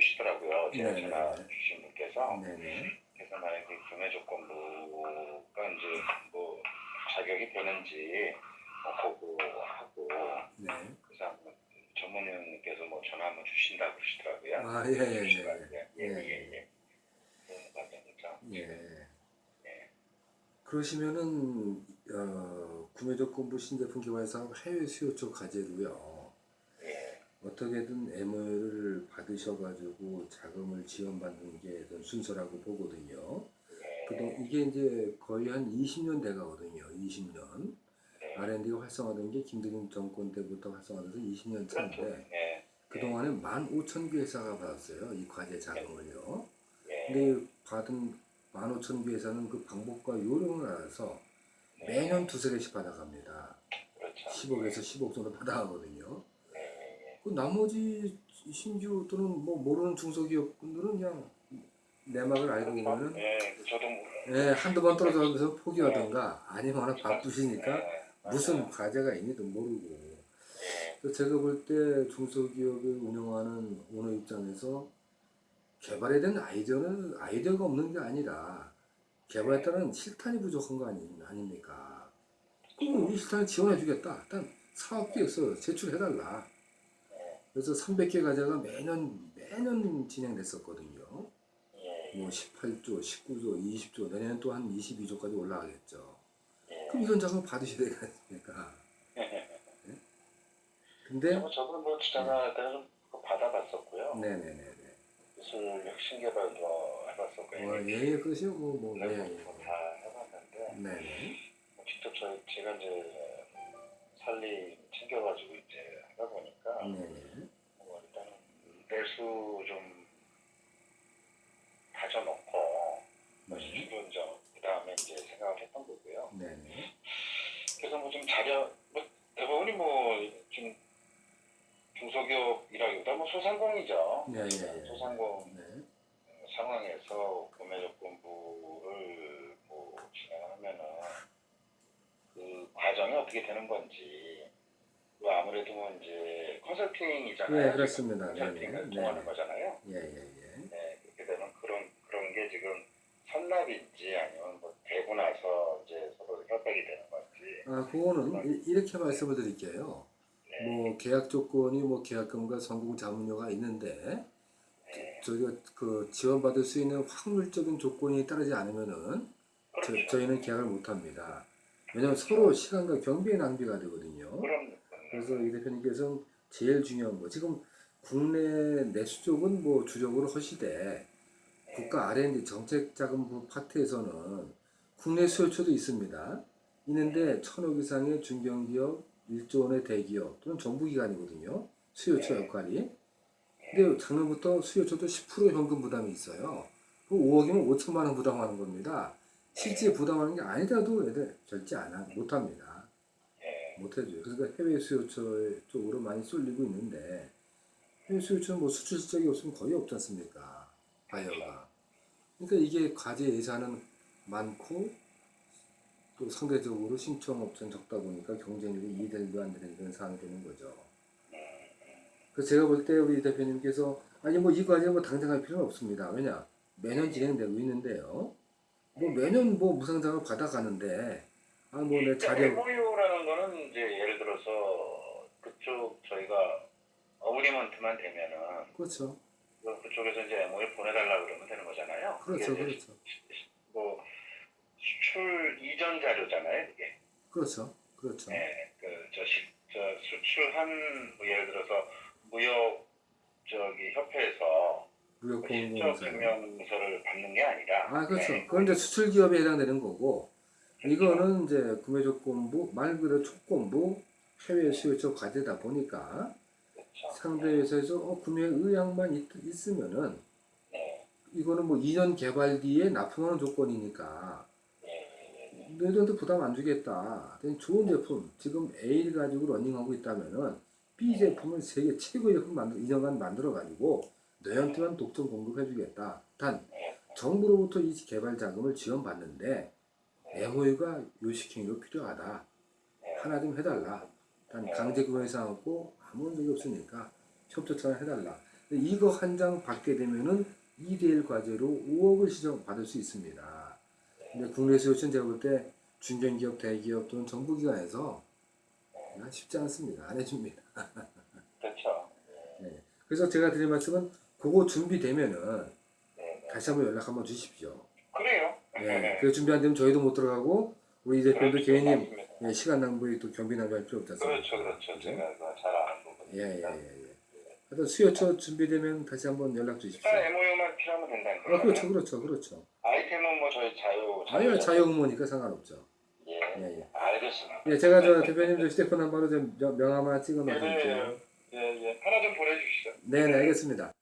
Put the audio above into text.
해주시더라고요. 제가 네네. 전화 주신 분께서. 네네. 그래서 만약에 구매 조건부가 이제 뭐 자격이 되는지 뭐 보고 하고 네. 그래서 한번 전문위원님께서 뭐 전화 한번 주신다고 그러시더라고요. 아, 예, 예, 예. 예, 예, 예. 예, 예. 예. 예. 그러시면은 어, 구매 조건부 신제품 개발 사업 해외 수요 쪽 과제로요. 예. 어떻게든 MOU를 받으셔가지고 자금을 지원받는 게좀 순서라고 보거든요. 그동 이게 이제 거의 한 20년 돼가거든요. 20년. 네. R&D가 활성화된 게 김대중 정권 때부터 활성화돼서 20년 그렇죠. 차인데 예. 그동안에 15,000개 회사가 받았어요. 이 과제 자금을요. 예. 근데 받은 15,000개 회사는 그 방법과 요령을 알아서 매년 두세 개씩 받아갑니다. 그렇죠. 10억에서 15억 정도 받아가거든요. 예. 그 나머지 신규 또는 뭐 모르는 중소기업분들은 그냥 내막을 알고 있는 예. 저도 한두 번 떨어져서 포기하던가 아니면 워낙 바쁘시니까 예. 무슨. 과제가 있니도 모르고 예. 그래서 제가 볼 때 중소기업을 운영하는 오너 입장에서 개발에 대한 아이디어는 아이디어가 없는 게 아니라 개발에 따른 실탄이 부족한 거 아니, 아닙니까? 그럼 이 실탄을 지원해 주겠다. 일단 사업계에서 제출해달라. 그래서 300개 과제가 매년 매년 진행됐었거든요. 예. 뭐 18조, 19조, 20조, 내년엔 또 한 22조까지 올라가겠죠. 예. 그럼 이런 자금 받으셔야 되지 않습니까? 예? 근데 저도 저도 뭐 제가 그래서 그거 받아봤었고요. 네네네네. 기술 혁신 개발도 해봤었고요. 뭐 예예 그러시고 뭐, 뭐 네, 예, 뭐다 해봤는데 네네. 뭐 직접 저 제가 이제 살림 챙겨가지고 이제 하다 보니까. 뭐 일단은 내수 좀 다져놓고 네. 수출은 좀그 다음에 이제 생각을 했던 거고요. 네네. 그래서 뭐 좀 자료 뭐 대부분이 뭐좀 중소기업이라기보다 뭐 소상공이죠. 네, 예, 예. 소상공 네. 상황에서 구매 조건부를 뭐 진행하면은 그 과정이 어떻게 되는 건지 그 아무래도 뭐 이제 컨설팅이잖아요. 네, 그렇습니다. 컨설팅을 네네. 통하는 네. 거잖아요. 예, 예, 예. 네, 그렇게 되면 그런 그런 게 지금 선납인지 아니면 뭐 되고 나서 이제 서로 협약이 되는 건지. 아, 그거는 이- 이렇게 말씀을 드릴게요. 네, 뭐 계약 조건이 뭐 계약금과 성공 자문료가 있는데 네, 저희가 그 지원받을 수 있는 확률적인 조건이 따르지 않으면은 저, 그렇죠. 저 희는 계약을 못 합니다. 왜냐하면 서로 시간과 경비의 낭비가 되거든요. 그럼 그래서 이 대표님께서는 제일 중요한 거 지금 국내 내수 쪽은 뭐 주력으로 하시되 국가 R&D 정책자금부 파트에서는 국내 수요처도 있습니다. 있는데 천억 이상의 중견기업, 1조 원의 대기업 또는 정부기관이거든요. 수요처 역할이. 근데 작년부터 수요처도 10% 현금 부담이 있어요. 그 5억이면 5천만 원 부담하는 겁니다. 실제 부담하는 게 아니라도 애들 절대 안 하, 못합니다. 예, 못해줘요. 그러니까 해외 수요처 쪽으로 많이 쏠리고 있는데 해외 수요처는 뭐 수출 실적이 없으면 거의 없지 않습니까? 바이어가. 그러니까 이게 과제 예산은 많고 또 상대적으로 신청 업체는 적다 보니까 경쟁력이 이해되도 안 되는 그런 상황이 되는 거죠. 그래서 제가 볼 때 우리 대표님께서 아니 뭐 이 과제 뭐 당장 할 필요는 없습니다. 왜냐 매년 진행되고 있는데요. 뭐 매년 뭐 무상장을 받아가는데 아뭐내 자료 거는 이제 예를 들어서 그쪽 저희가 어그리먼트만 되면은 그렇죠. 그- 그쪽에서 이제 MOU 보내달라 그러면 되는 거잖아요. 그렇죠, 그렇죠. 뭐 수출 이전 자료잖아요, 그게. 그렇죠. 그렇죠. 네, 그저 저 수출한 뭐 예를 들어서 무역 저기 협회에서 그 실적 무역공공사. 증명서를 받는 게 아니라. 아, 그렇죠. 네, 그건 이제 수출 기업에 해당되는 거고, 이거는 이제 구매 조건부, 말 그대로 조건부, 해외 수요처 과제다 보니까. 상대 회사에서 어, 구매 의향만 있, 있으면은 네, 이거는 뭐 2년 개발 뒤에 납품하는 조건이니까 네, 네, 너희들한테 부담 안 주겠다. 좋은 제품, 지금 A를 가지고 러닝하고 있다면은 B 제품을 세계 최고의 제품 만들, 2년간 만들어 가지고 너희한테만 독점 공급해 주겠다. 단, 정부로부터 이 개발 자금을 지원받는데 MOU가 요식행위가 필요하다. 하나 좀 해달라. 단 강제 구매 사항 없고 아무 적이 없으니까 협조처럼 해달라. 이거 한 장 받게 되면은 2대1 과제로 5억을 시정 받을 수 있습니다. 근데 국내 수요처는 제가 볼 때 중견기업, 대기업 또는 정부기관에서 아, 쉽지 않습니다. 안 해줍니다. 그렇죠. 그래서 제가 드릴 말씀은 그거 준비되면은 네, 네. 다시 한번 연락 한번 주십시오. 예, 그 준비 안 되면 저희도 못 들어가고 우리 이 대표도 그렇죠. 괜히 맞습니다. 예, 시간 낭비 또 경비 낭비할 필요 없지 않습니까? 그렇죠, 그렇죠. 제가 그거 잘 아는 부분. 예, 예, 예. 예. 하여튼 수요처 준비되면 다시 한번 연락 주십시오. MOU만 필요하면 된다는 아, 거예요. 그렇죠, 그렇죠, 그렇죠. 아이템은 뭐 저희 자유. 아니요, 자유 응모니까 상관없죠. 예, 예, 예. 알겠습니다. 예, 제가 저 대표님 저 휴대폰 한 번로 좀 명- 명함 하나 찍어 예, 놓을게요. 예, 예, 예. 하나 좀 보내주시죠. 네, 네, 알겠습니다.